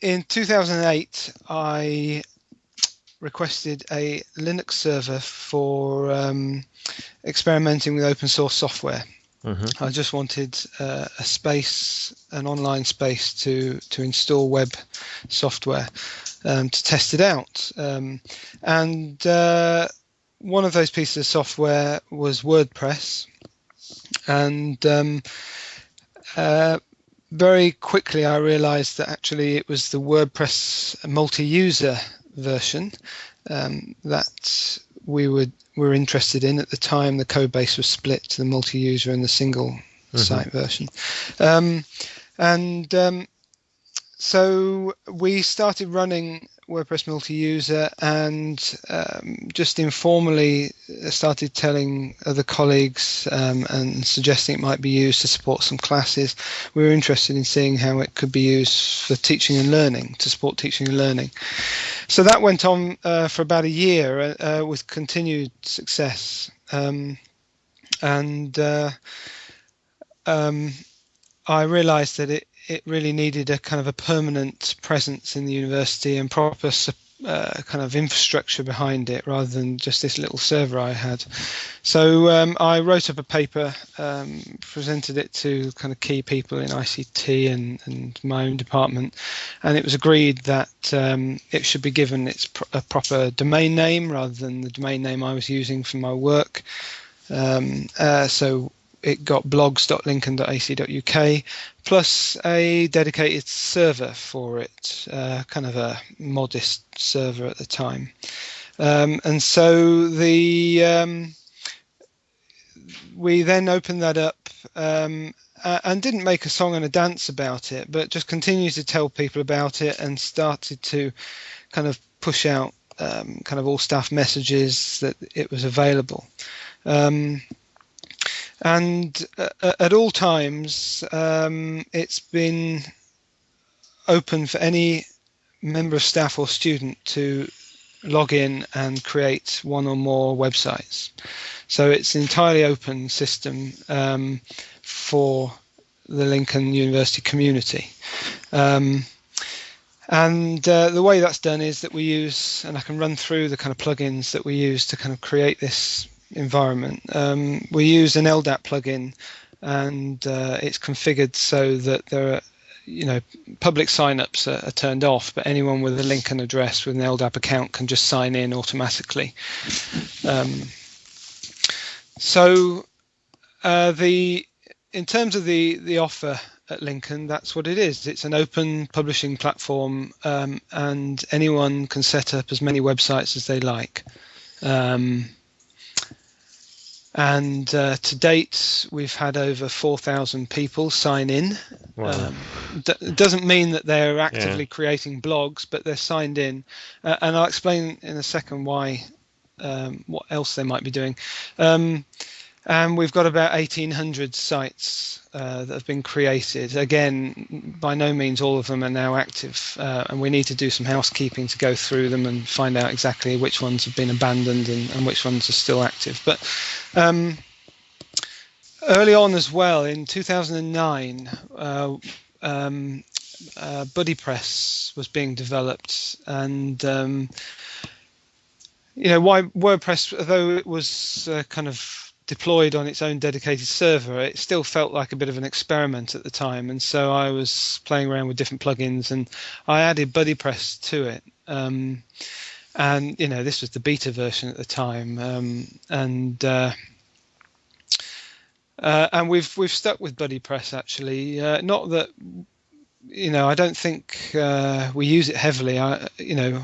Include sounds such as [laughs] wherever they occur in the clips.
in 2008, I requested a Linux server for um, experimenting with open source software. Mm-hmm. I just wanted uh, a space, an online space to to install web software um, to test it out. Um, and uh, one of those pieces of software was WordPress, and um, uh, very quickly I realized that actually it was the WordPress multi-user version um, that we would were interested in at the time. The code base was split to the multi-user and the single mm-hmm. site version, um, and um, so we started running WordPress multi-user and um, just informally started telling other colleagues um, and suggesting it might be used to support some classes. We were interested in seeing how it could be used for teaching and learning, to support teaching and learning. So that went on uh, for about a year uh, uh with continued success. Um, and uh, um, I realized that it, it really needed a kind of a permanent presence in the university and proper uh, kind of infrastructure behind it rather than just this little server I had. So um, I wrote up a paper, um, presented it to kind of key people in ICT and, and my own department, and it was agreed that um, it should be given its a proper domain name rather than the domain name I was using for my work. Um, uh, so it got blogs.lincoln.ac.uk plus a dedicated server for it, uh, kind of a modest server at the time. Um, and so the um, we then opened that up um, and didn't make a song and a dance about it, but just continued to tell people about it and started to kind of push out um, kind of all staff messages that it was available. Um, and uh, at all times um, it's been open for any member of staff or student to log in and create one or more websites. So it's an entirely open system um, for the Lincoln University community. Um, and uh, the way that's done is that we use, and I can run through the kind of plugins that we use to kind of create this environment. Um, we use an LDAP plugin, and uh, it's configured so that there are, you know, public signups are, are turned off, but anyone with a Lincoln address with an LDAP account can just sign in automatically. Um, so uh, the in terms of the the offer at Lincoln, that's what it is. It's an open publishing platform, um, and anyone can set up as many websites as they like. Um, and uh, to date we've had over 4,000 people sign in. Wow. Um, d- doesn't mean that they're actively yeah. creating blogs, but they're signed in, uh, and I'll explain in a second why, um, what else they might be doing. Um, and we've got about 1,800 sites uh, that have been created. Again, by no means all of them are now active, uh, and we need to do some housekeeping to go through them and find out exactly which ones have been abandoned and, and which ones are still active. But um, early on as well, in 2009, uh, um, uh, BuddyPress was being developed, and um, you know why WordPress, although it was uh, kind of deployed on its own dedicated server, it still felt like a bit of an experiment at the time. And so I was playing around with different plugins and I added BuddyPress to it. Um, and, you know, this was the beta version at the time. Um, and, uh, uh, and we've we've stuck with BuddyPress actually. Uh, not that you know, I don't think uh, we use it heavily. I, you know,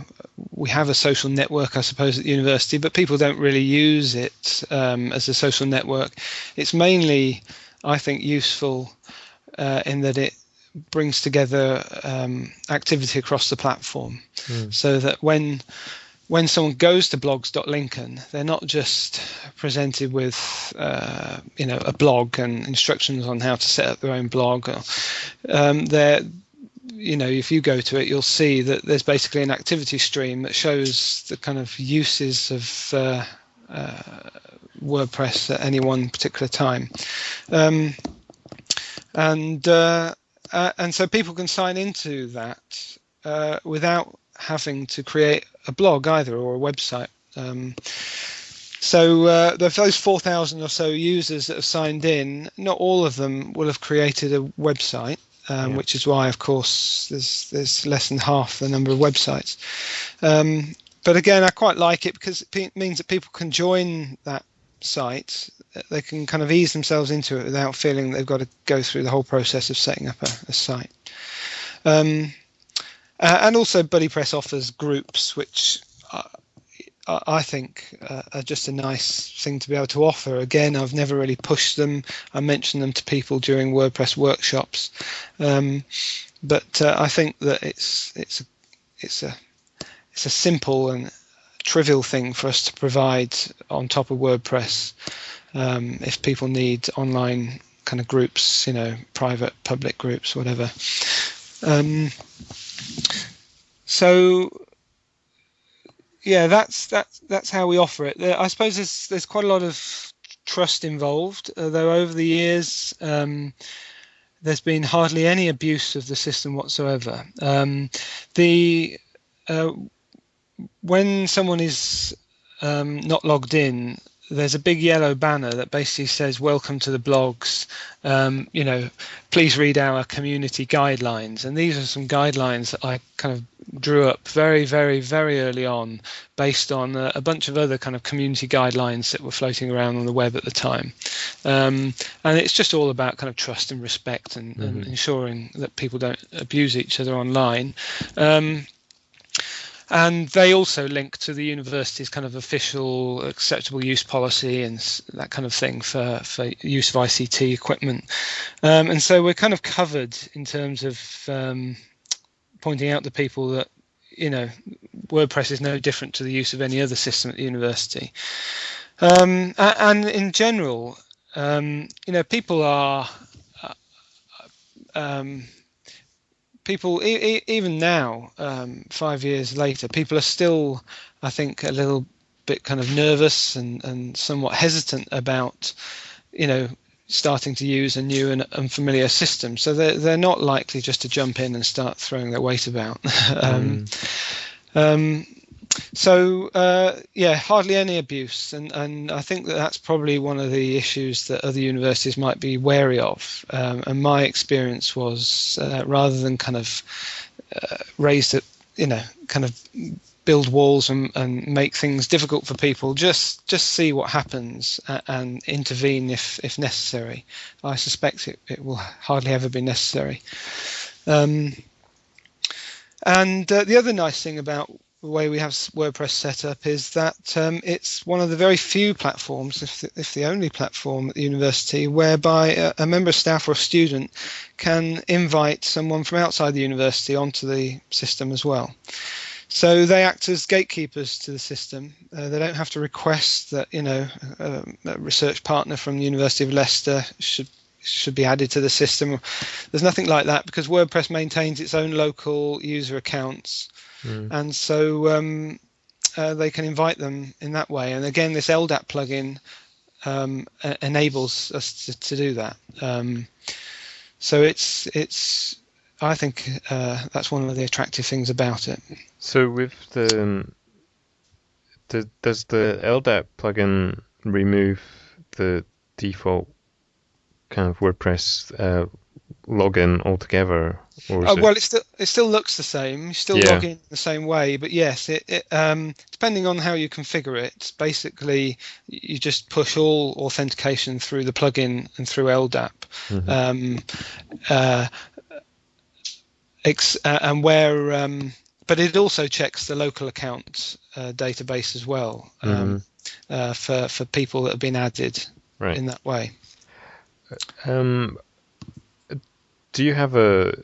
we have a social network, I suppose, at the university, but people don't really use it um, as a social network. It's mainly, I think, useful uh, in that it brings together um, activity across the platform, mm. so that when when someone goes to blogs.lincoln, they're not just presented with, uh, you know, a blog and instructions on how to set up their own blog. Um, they're, you know, if you go to it, you'll see that there's basically an activity stream that shows the kind of uses of uh, uh, WordPress at any one particular time. Um, and uh, uh, and so people can sign into that uh, without having to create a blog either or a website. Um, so uh, those 4,000 or so users that have signed in, not all of them will have created a website. Um, yeah. Which is why, of course, there's there's less than half the number of websites. Um, but again, I quite like it because it means that people can join that site. They can kind of ease themselves into it without feeling they've got to go through the whole process of setting up a, a site. Um, uh, and also, BuddyPress offers groups, which uh, I think uh, are just a nice thing to be able to offer. Again, I've never really pushed them. I mention them to people during WordPress workshops, um, but uh, I think that it's it's a, it's a it's a simple and trivial thing for us to provide on top of WordPress. Um, if people need online kind of groups, you know, private, public groups, whatever. Um, so yeah, that's that's that's how we offer it. I suppose there's there's quite a lot of trust involved, though over the years um, there's been hardly any abuse of the system whatsoever. Um, the uh, when someone is um, not logged in, there's a big yellow banner that basically says welcome to the blogs. Um, you know please read our community guidelines. And these are some guidelines that i kind of drew up very very very early on based on a, a bunch of other kind of community guidelines that were floating around on the web at the time. Um, and it's just all about kind of trust and respect and, mm-hmm. and ensuring that people don't abuse each other online. Um, and they also link to the university's kind of official acceptable use policy and that kind of thing for, for use of ICT equipment. Um, and so we're kind of covered in terms of um, pointing out to people that you know WordPress is no different to the use of any other system at the university. Um, and in general, um, you know, people are uh, um, people e- even now, um, five years later, people are still, I think, a little bit kind of nervous and, and somewhat hesitant about, you know, starting to use a new and unfamiliar system. So they're they're not likely just to jump in and start throwing their weight about. [laughs] um, mm. um, so uh, yeah, hardly any abuse, and and I think that that's probably one of the issues that other universities might be wary of. Um, and my experience was uh, rather than kind of uh, raise it, you know, kind of build walls and, and make things difficult for people, just just see what happens and, and intervene if if necessary. I suspect it, it will hardly ever be necessary. Um, and uh, the other nice thing about the way we have WordPress set up is that um, it's one of the very few platforms, if the, if the only platform at the university, whereby a, a, member of staff or a student can invite someone from outside the university onto the system as well. So they act as gatekeepers to the system. Uh, they don't have to request that you know a, a research partner from the University of Leicester should should be added to the system. There's nothing like that because WordPress maintains its own local user accounts Mm. And so um, uh, they can invite them in that way. And again, this LDAP plugin um, enables us to, to do that. Um, so it's it's I think uh, that's one of the attractive things about it. So with the, um, the does the LDAP plugin remove the default kind of WordPress uh, login altogether? Or uh, well, it... it still it still looks the same. You still yeah. log in the same way, but yes, it, it um, depending on how you configure it, basically you just push all authentication through the plugin and through LDAP. Mm-hmm. Um, uh, ex- uh, and where, um, but it also checks the local account uh, database as well um, mm-hmm. Uh, for for people that have been added right. in that way. Um, do you have a,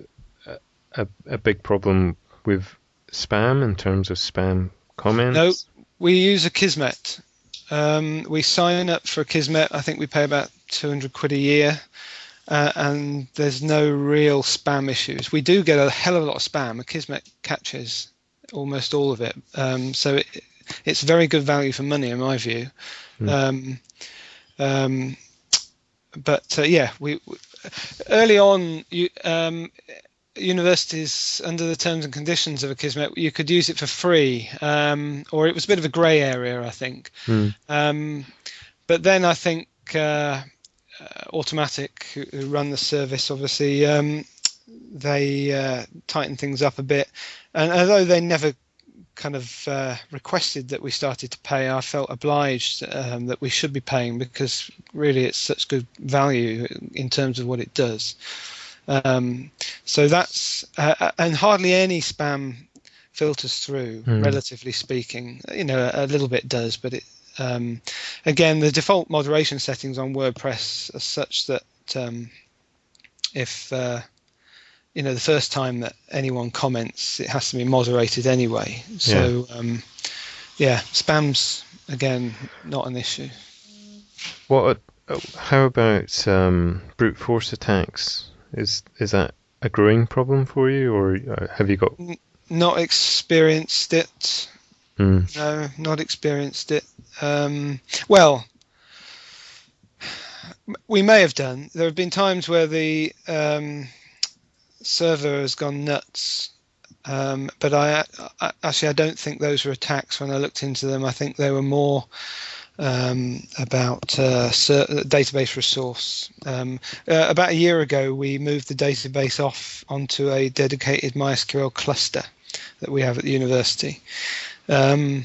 a a big problem with spam in terms of spam comments? No, we use Akismet. Um, we sign up for Kismet. I think we pay about 200 quid a year, uh, and there's no real spam issues. We do get a hell of a lot of spam. Kismet catches almost all of it, um, so it, it's very good value for money in my view. Mm. Um, um, but uh, yeah, we, we, early on, you, um, universities, under the terms and conditions of Akismet, you could use it for free, um, or it was a bit of a grey area, I think. Mm. Um, but then I think uh, uh, Automattic, who run the service, obviously um, they uh, tightened things up a bit, and although they never kind of uh, requested that we started to pay, I felt obliged um, that we should be paying because really it's such good value in terms of what it does. Um, so that's uh, uh and hardly any spam filters through, mm. relatively speaking. You know, a, a little bit does, but it um, again the default moderation settings on WordPress are such that um, if uh, you know the first time that anyone comments, it has to be moderated anyway. So yeah, um, yeah spam's again not an issue. What? How about um, brute force attacks? Is is that a growing problem for you, or uh, have you got? Not experienced it. Mm. No, not experienced it. Um, well, we may have done. There have been times where the um, server has gone nuts. Um, but I, I, actually I don't think those were attacks when I looked into them. I think they were more um, about uh, database resource. Um, uh, about a year ago, we moved the database off onto a dedicated MySQL cluster that we have at the university. Um,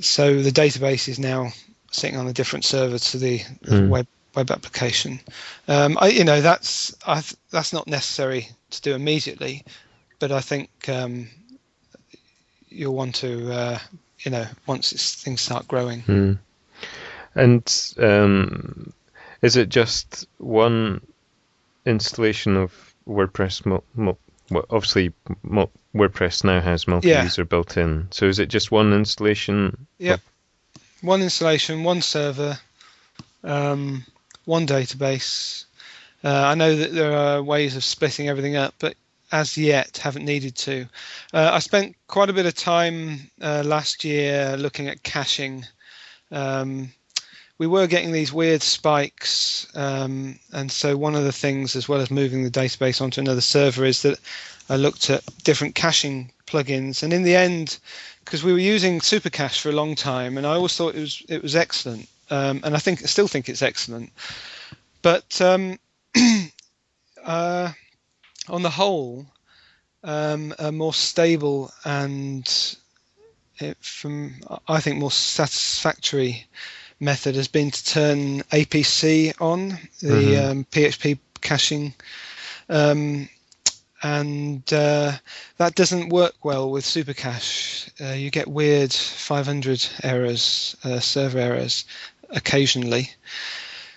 so the database is now sitting on a different server to the mm. web web application. Um, I, you know, that's I, that's not necessary to do immediately, but I think um, you'll want to, uh, you know, once things start growing. Mm. And um, is it just one installation of WordPress? Mo- mo- obviously, mo- WordPress now has multi-user yeah. built in. So is it just one installation? Yep. One installation, one server. Um, one database. Uh, I know that there are ways of splitting everything up, but as yet haven't needed to. Uh, I spent quite a bit of time uh, last year looking at caching. Um, we were getting these weird spikes, um, and so one of the things, as well as moving the database onto another server, is that I looked at different caching plugins, and in the end, because we were using Supercache for a long time, and I always thought it was it was excellent um, and I think I still think it's excellent. But um, [clears throat] uh, on the whole, um, a more stable and it, from I think more satisfactory method has been to turn APC on the mm-hmm. PHP um, caching. Um, and uh, that doesn't work well with Supercache. Uh, you get weird 500 errors, uh, server errors, occasionally.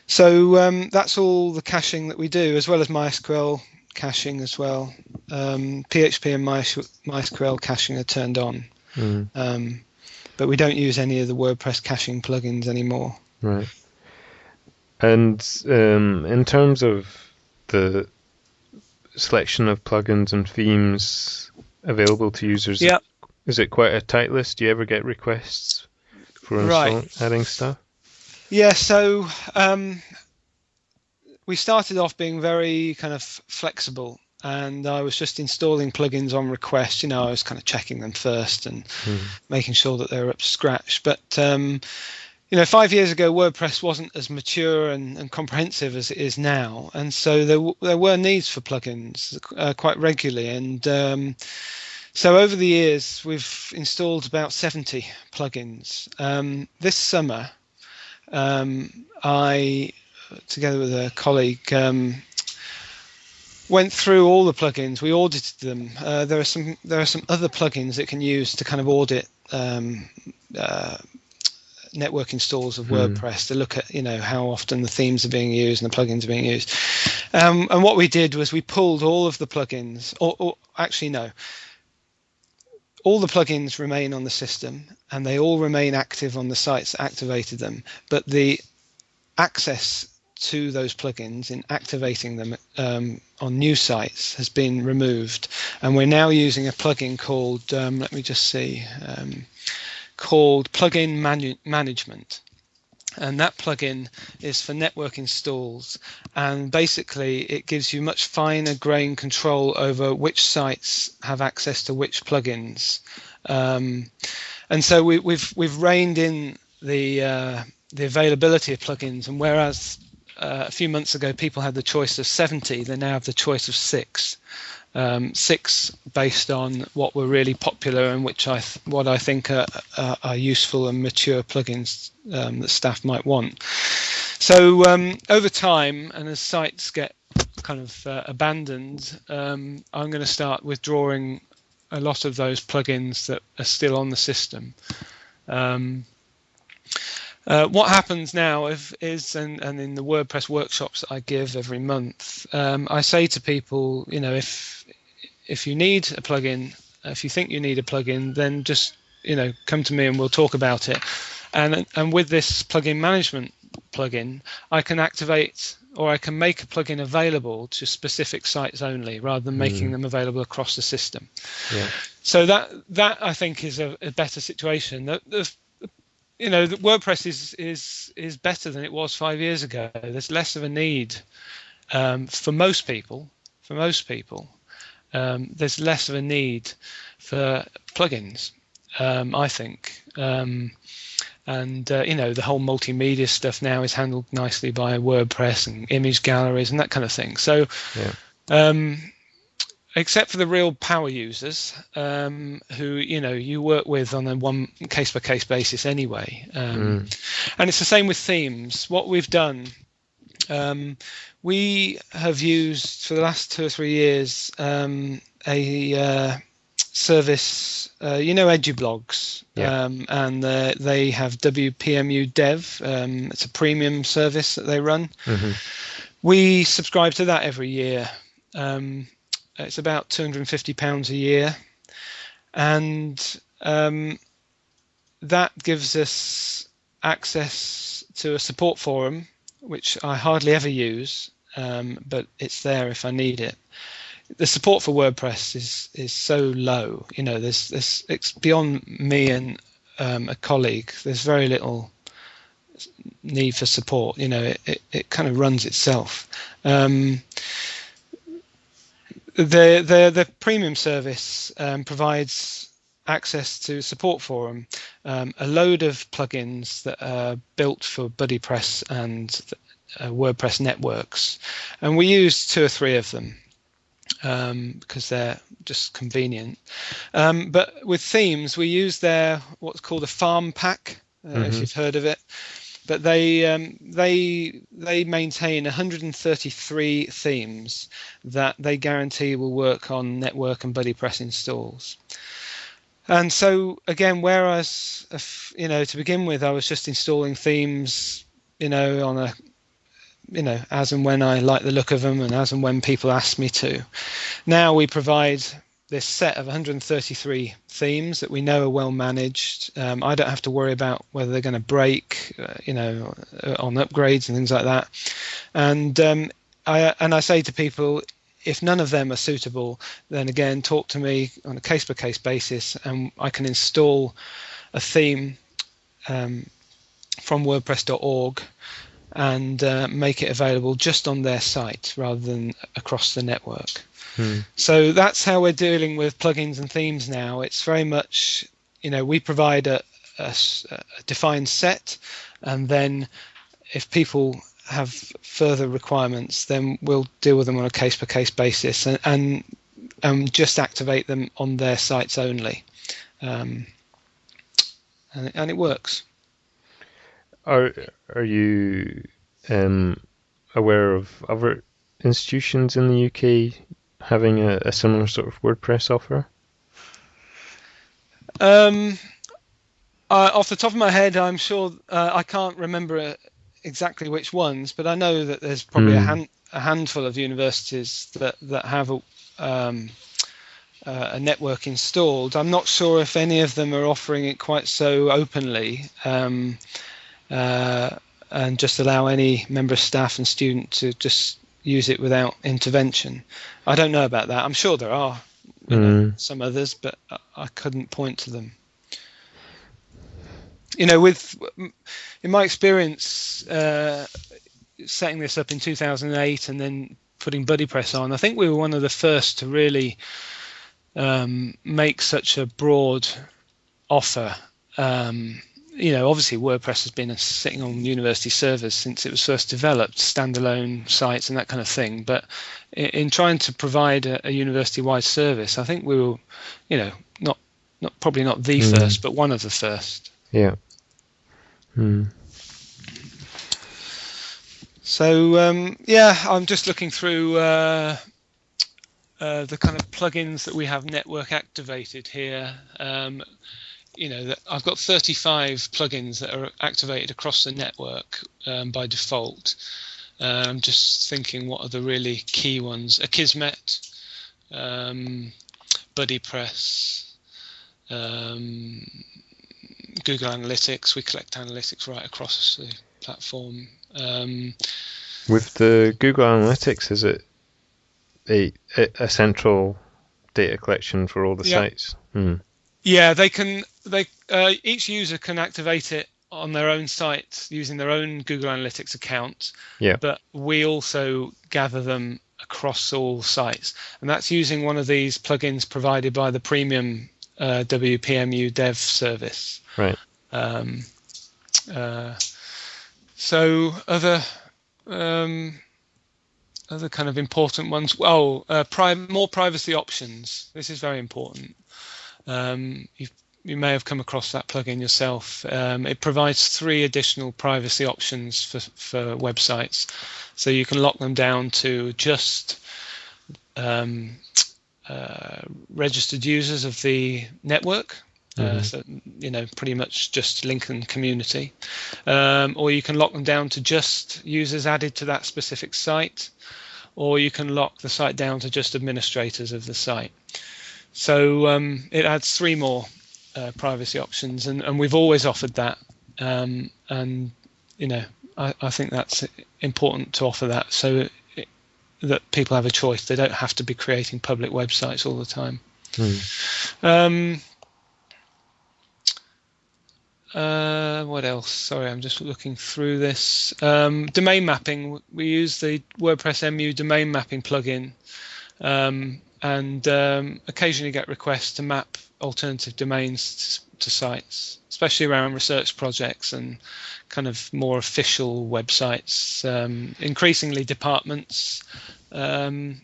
So um, that's all the caching that we do, as well as MySQL caching as well. Um, PHP and MySQL caching are turned on, mm. um, but we don't use any of the WordPress caching plugins anymore. Right. And um, in terms of the selection of plugins and themes available to users, yeah. is it quite a tight list? Do you ever get requests for right. adding stuff? Yeah, so um, we started off being very kind of flexible, and I was just installing plugins on request. You know, I was kind of checking them first and mm. making sure that they were up to scratch. But um, you know, five years ago, WordPress wasn't as mature and, and, comprehensive as it is now, and so there there were needs for plugins uh, quite regularly, and um, so over the years, we've installed about 70 plugins. Um, this summer, um, I, together with a colleague, um, went through all the plugins. We audited them. Uh, there are some there are some other plugins that can use to kind of audit um, uh, network installs of mm. WordPress to look at you know how often the themes are being used and the plugins are being used. Um, and what we did was we pulled all of the plugins, or, or actually no, all the plugins remain on the system and they all remain active on the sites that activated them, but the access to those plugins in activating them um, on new sites has been removed. And we're now using a plugin called, um, let me just see, um, called Plugin Manu- Management. And that plugin is for network installs. And basically it gives you much finer grain control over which sites have access to which plugins. Um, and so we, have we've, we've reined in the uh, the availability of plugins. And whereas uh, a few months ago people had the choice of 70 they now have the choice of six um, six based on what were really popular and which I what I think are, are, are, useful and mature plugins um, that staff might want. So um, over time, and as sites get kind of uh, abandoned, um, I'm going to start withdrawing a lot of those plugins that are still on the system. Uh, what happens now if, is, and, and in the WordPress workshops that I give every month, um, I say to people, you know, if if you need a plugin, if you think you need a plugin, then just you know come to me and we'll talk about it. And and with this plugin management plugin, I can activate or I can make a plugin available to specific sites only, rather than making mm. them available across the system. Yeah. So that that I think is a, a better situation. The, the, you know, the WordPress is is is better than it was five years ago. There's less of a need um, for most people. For most people, um, there's less of a need for plugins. Um, I think. Um, and uh, you know the whole multimedia stuff now is handled nicely by WordPress and image galleries and that kind of thing. So, yeah. Except for the real power users um, who you know you work with on a one case by case basis anyway um, mm. and it's the same with themes what we've done um, we have used for the last two or three years um, a uh, service uh, you know edublogs yeah. Um, and uh, they have wpmu dev um, it's a premium service that they run mm-hmm. we subscribe to that every year um, it's about 250 pounds a year, and um, that gives us access to a support forum, which I hardly ever use, um, but it's there if I need it. The support for WordPress is is so low. You know, there's there's it's beyond me and um, a colleague. There's very little need for support. You know, it, it, it kind of runs itself. Um, the the the premium service um, provides access to support forum, um, a load of plugins that are built for BuddyPress and uh, WordPress networks, and we use two or three of them um, because they're just convenient. Um, but with themes, we use their what's called a farm pack, uh, mm-hmm. if you've heard of it but they um, they they maintain 133 themes that they guarantee will work on network and BuddyPress installs. And so again, whereas you know to begin with, I was just installing themes, you know, on a you know as and when I like the look of them and as and when people ask me to. Now we provide this set of 133 themes that we know are well managed. Um, I don't have to worry about whether they're going to break, uh, you know, uh, on upgrades and things like that. And um, I and I say to people, if none of them are suitable, then again talk to me on a case by case basis, and I can install a theme um, from WordPress.org and uh, make it available just on their site rather than across the network. Hmm. So that's how we're dealing with plugins and themes now. It's very much, you know, we provide a, a, a defined set, and then if people have further requirements, then we'll deal with them on a case by case basis and, and, and just activate them on their sites only. Um, and, and it works. Are are you um, aware of other institutions in the UK having a, a similar sort of WordPress offer? Um, uh, off the top of my head, I'm sure uh, I can't remember exactly which ones, but I know that there's probably mm. a, hmm. hand, a, handful of universities that that have a, um, uh, a, network installed. I'm not sure if any of them are offering it quite so openly. Um, uh, and just allow any member of staff and student to just use it without intervention. I don't know about that. I'm sure there are mm. know, some others, but I couldn't point to them. you know, with in my experience uh, setting this up in 2008 and then putting BuddyPress on, I think we were one of the first to really um, make such a broad offer. Um, you know, obviously WordPress has been sitting on university servers since it was first developed, standalone sites and that kind of thing. But in, in trying to provide a, a university-wide service, I think we were, you know, not not probably not the mm. first, but one of the first. Yeah. Hmm. So um, yeah, I'm just looking through uh, uh, the kind of plugins that we have network activated here. Um, you know, that I've got 35 plugins that are activated across the network um, by default. Uh, I'm just thinking what are the really key ones: Akismet, um, BuddyPress, um, Google Analytics. We collect analytics right across the platform. Um, With the Google Analytics, is it a, a central data collection for all the yeah. sites? Hmm. Yeah, they can. They uh, each user can activate it on their own site using their own Google Analytics account. Yeah. But we also gather them across all sites, and that's using one of these plugins provided by the premium uh, WPMU Dev service. Right. Um, uh, so other um, other kind of important ones. Well, uh, pri- more privacy options. This is very important. Um, you may have come across that plugin yourself. Um, it provides three additional privacy options for, for websites. So you can lock them down to just um, uh, registered users of the network. Uh, mm-hmm. Uh, so you know, pretty much just Lincoln community, um, or you can lock them down to just users added to that specific site, or you can lock the site down to just administrators of the site. So um, it adds three more uh, privacy options, and, and we've always offered that. Um, and you know, I, I think that's important to offer that so it, that people have a choice. They don't have to be creating public websites all the time. Hmm. Um, uh, what else? Sorry, I'm just looking through this. Um, domain mapping. We use the WordPress MU domain mapping plugin, um, and um, occasionally get requests to map alternative domains to, to, sites, especially around research projects and kind of more official websites. Um, increasingly, departments um,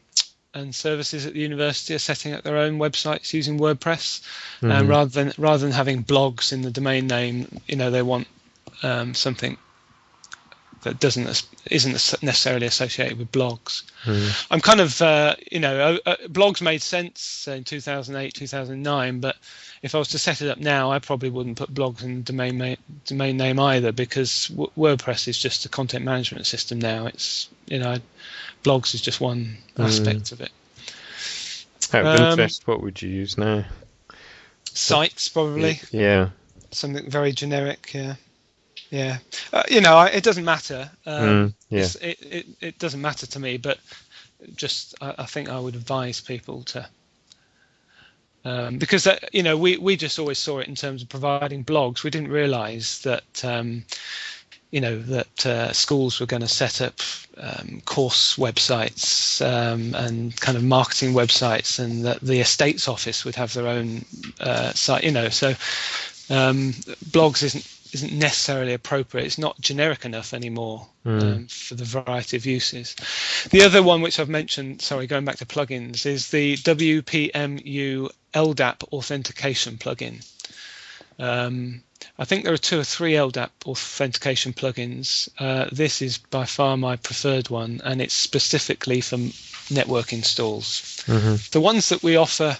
and services at the university are setting up their own websites using WordPress, mm-hmm. and rather than rather than having blogs in the domain name, you know, they want um, something that doesn't isn't necessarily associated with blogs. Mm. I'm kind of uh, you know uh, uh blogs made sense in 2008 2009, but if I was to set it up now, I probably wouldn't put blogs in the domain ma- domain name either because w- WordPress is just a content management system now. It's you know blogs is just one mm. aspect of it. Out of um, interest, what would you use now? Sites probably. Yeah. Something very generic. Yeah. Yeah, uh, you know, it doesn't matter. Um, mm, yeah. It, it, it doesn't matter to me, but just I, I think I would advise people to um, because that, you know we we just always saw it in terms of providing blogs. We didn't realise that um, you know that uh, schools were going to set up um, course websites um, and kind of marketing websites, and that the estates office would have their own uh, site. You know, so um, blogs isn't isn't necessarily appropriate. It's not generic enough anymore mm. um, for the variety of uses. The other one, which I've mentioned, sorry, going back to plugins, is the WPMU LDAP authentication plugin. Um, I think there are two or three LDAP authentication plugins. Uh, this is by far my preferred one, and it's specifically for network installs. Mm-hmm. The ones that we offer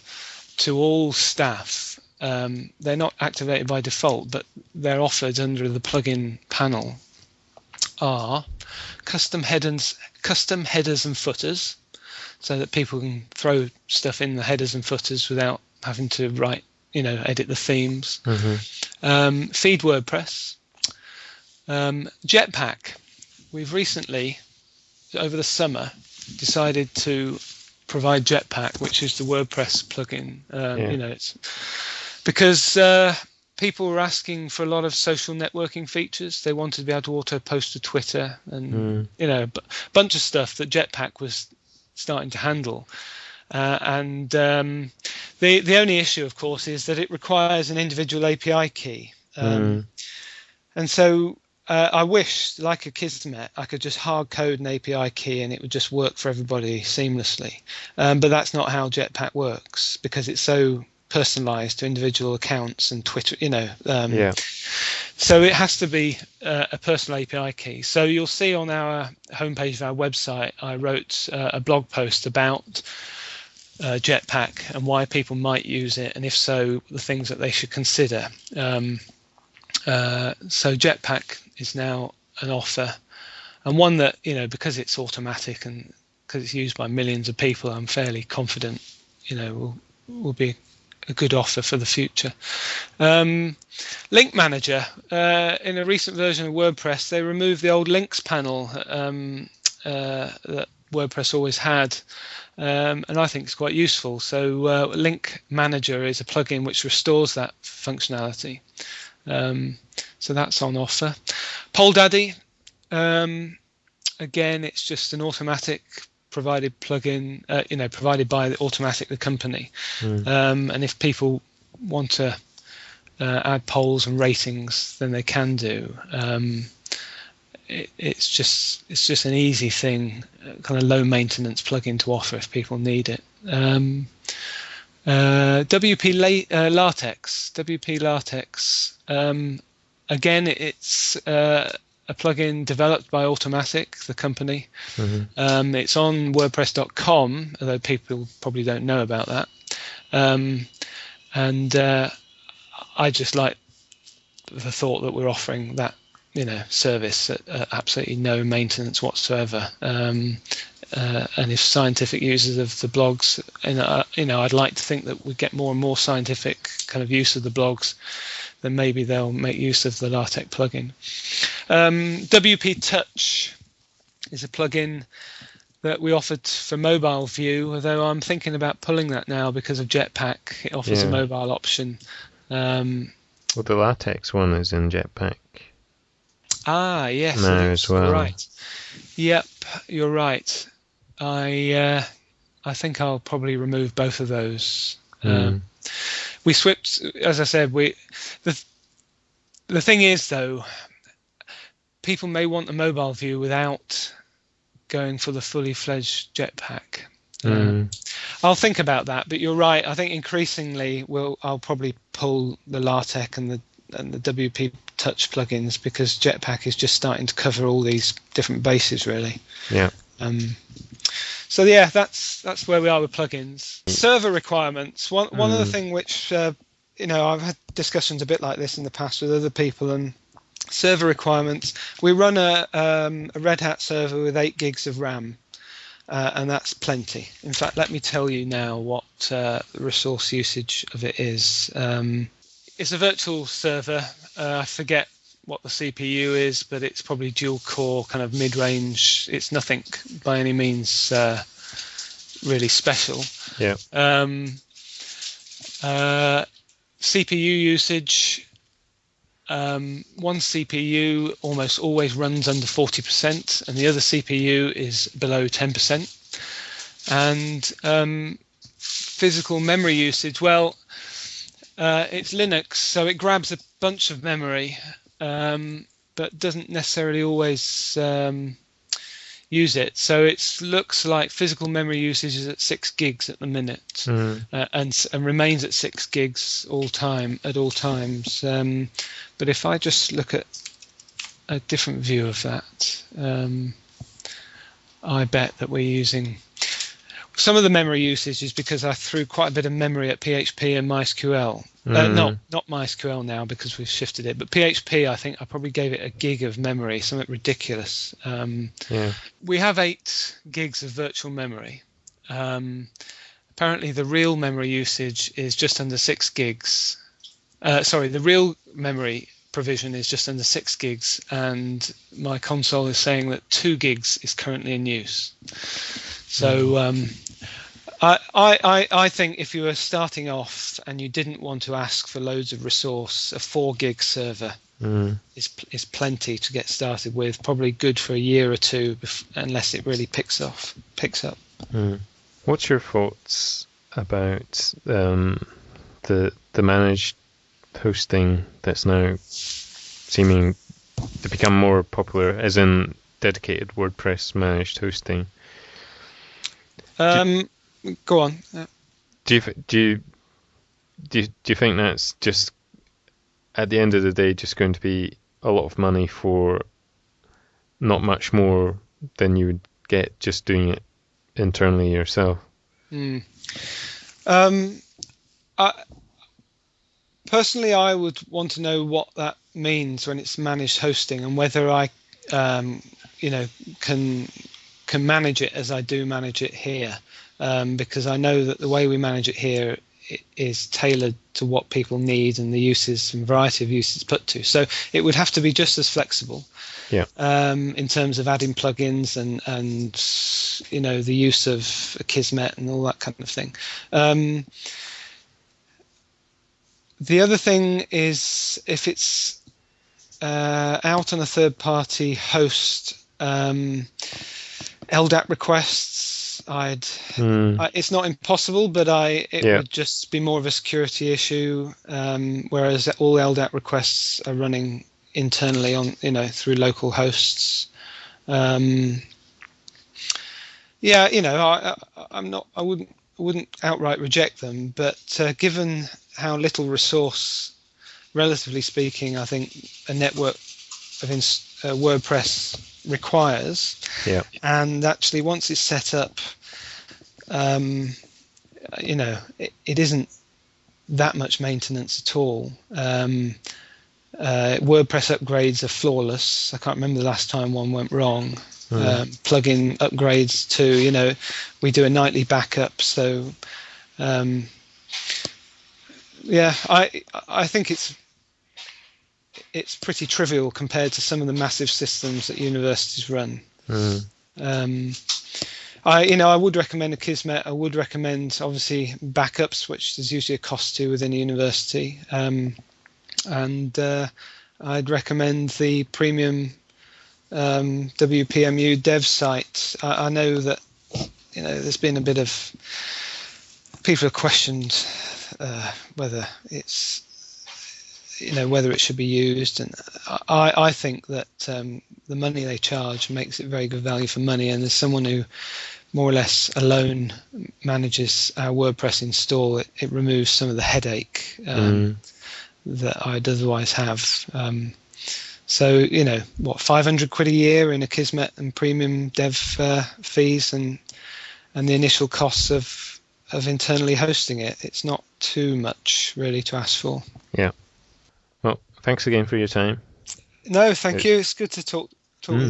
to all staff um, they're not activated by default, but they're offered under the plugin panel are custom headers, custom headers and footers, so that people can throw stuff in the headers and footers without having to write, you know, edit the themes. Mm-hmm. Um, feed WordPress, um, Jetpack. We've recently, over the summer, decided to provide Jetpack, which is the WordPress plugin. Um, yeah. You know, it's because uh, people were asking for a lot of social networking features. They wanted to be able to auto post to Twitter and mm. you know a bunch of stuff that Jetpack was starting to handle. Uh, and um, the the only issue, of course, is that it requires an individual API key. Um, mm. And so uh, I wish, like Akismet, I could just hard code an API key and it would just work for everybody seamlessly. Um, but that's not how Jetpack works because it's so personalized to individual accounts and Twitter, you know. Um, yeah. So it has to be uh, a personal API key. So you'll see on our homepage of our website, I wrote uh, a blog post about uh, Jetpack and why people might use it, and if so, the things that they should consider. Um, uh, so Jetpack is now an offer, and one that you know because it's automatic and because it's used by millions of people, I'm fairly confident you know will will be a good offer for the future. Um, Link Manager uh, in a recent version of WordPress, they removed the old links panel um, uh, that WordPress always had. Um, and I think it's quite useful. So, uh, Link Manager is a plugin which restores that functionality. Um, so that's on offer. Polldaddy, um, again, it's just an Automattic provided plugin, uh, you know, provided by the Automattic, the company. Mm. Um, and if people want to uh, add polls and ratings, then they can do. Um, it, it's just it's just an easy thing, uh, kind of low maintenance plugin to offer if people need it. Um, uh, WP La- uh, LaTeX, WP LaTeX. Um, again, it's uh, a plugin developed by Automattic, the company. Mm-hmm. Um, it's on WordPress.com, although people probably don't know about that. Um, and uh, I just like the thought that we're offering that you know service at, at absolutely no maintenance whatsoever. Um, uh, and if scientific users of the blogs, and uh, you know, I'd like to think that we get more and more scientific kind of use of the blogs, then maybe they'll make use of the LaTeX plugin. Um, WP Touch is a plugin that we offered for mobile view, although I'm thinking about pulling that now because of Jetpack. It offers yeah. a mobile option. Um, well, the LaTeX one is in Jetpack. Ah, yes. Now as well. Right. Yep, you're right. I uh, I think I'll probably remove both of those. Mm. Um, we switched, as I said, we the the thing is though, people may want a mobile view without going for the fully fledged jetpack. Mm. Um, I'll think about that, but you're right. I think increasingly, we'll I'll probably pull the LaTeX and the and the WP Touch plugins because Jetpack is just starting to cover all these different bases, really. Yeah. Um, so yeah, that's that's where we are with plugins. Server requirements. One one mm. other thing which uh, you know I've had discussions a bit like this in the past with other people and server requirements. We run a, um, a Red Hat server with eight gigs of RAM. Uh, and that's plenty. In fact, let me tell you now what uh, resource usage of it is. Um, it's a virtual server. Uh, I forget what the CPU is, but it's probably dual core, kind of mid range. It's nothing by any means uh, really special. Yeah. Um, uh, CPU usage. Um, one CPU almost always runs under 40%, and the other CPU is below 10%. And um, physical memory usage, well, uh, it's Linux, so it grabs a bunch of memory um, but doesn't necessarily always um, use it. So it looks like physical memory usage is at six gigs at the minute, mm. uh, and and remains at six gigs all time at all times. Um, but if I just look at a different view of that, um, I bet that we're using some of the memory usage is because I threw quite a bit of memory at PHP and MySQL. Mm. Uh, not not MySQL now because we've shifted it, but PHP I think I probably gave it a gig of memory, something ridiculous. Um, yeah. We have eight gigs of virtual memory. Um, apparently, the real memory usage is just under six gigs. Uh, sorry, the real memory provision is just under six gigs, and my console is saying that two gigs is currently in use. So um, I, I, I think if you were starting off and you didn't want to ask for loads of resource, a four gig server mm. is is plenty to get started with. Probably good for a year or two, unless it really picks off picks up. Mm. What's your thoughts about um, the the managed hosting that's now seeming to become more popular, as in dedicated WordPress managed hosting? Um, go on. Do you do you do you, do you think that's just at the end of the day just going to be a lot of money for not much more than you would get just doing it internally yourself? Mm. Um, I, personally, I would want to know what that means when it's managed hosting and whether I, um, you know, can can manage it as I do manage it here, um, because I know that the way we manage it here is tailored to what people need and the uses and variety of uses put to. So it would have to be just as flexible. Yeah. Um, in terms of adding plugins and and you know the use of Akismet and all that kind of thing. Um, the other thing is if it's uh, out on a third party host, um, LDAP requests, I'd. Mm. I, it's not impossible, but I it yeah. would just be more of a security issue. Um, whereas all LDAP requests are running internally on you know through local hosts. Um, yeah, you know, I, am not. I wouldn't. I wouldn't outright reject them, but uh, given how little resource, relatively speaking, I think a network of uh, WordPress requires. Yeah. And actually, once it's set up, um, you know, it, it isn't that much maintenance at all. Um, uh, WordPress upgrades are flawless. I can't remember the last time one went wrong. Mm. Um, plugin upgrades too. You know, we do a nightly backup, so um, yeah, I I think it's it's pretty trivial compared to some of the massive systems that universities run. Mm. Um, I, you know, I would recommend Akismet. I would recommend, obviously, backups, which there's usually a cost to within a university, um, and uh, I'd recommend the premium um, WPMU dev site. I, I, know that you know there's been a bit of people have questioned uh, whether it's you know whether it should be used. And i i think that um, the money they charge makes it very good value for money. And as someone who more or less alone manages our wordpress install it, it removes some of the headache um, mm. that i'd otherwise have. Um, so you know what 500 quid a year in Akismet and premium dev uh, fees and and the initial costs of of internally hosting it it's not too much really to ask for. Yeah thanks again for your time. No, thank you. It's good to talk talk mm.